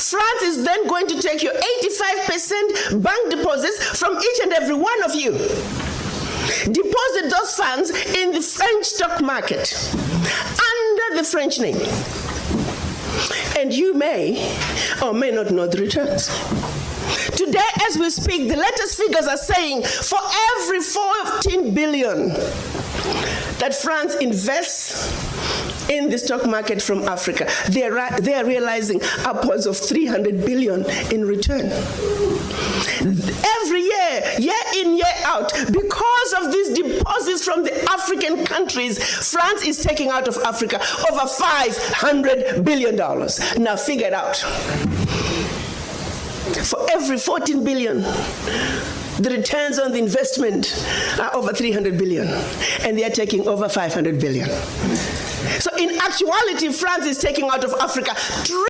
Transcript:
France is then going to take your 85% bank deposits from each and every one of you. Deposit those funds in the French stock market under the French name. And you may or may not know the returns. Today, as we speak, the latest figures are saying for every 14 billion that France invests in the stock market from Africa, they are, they are realizing upwards of 300 billion in return. Every year, year in, year out, because of these deposits from the African countries, France is taking out of Africa over 500 billion dollars. Now figure it out for every 14 billion the returns on the investment are over 300 billion and they are taking over 500 billion so in actuality france is taking out of africa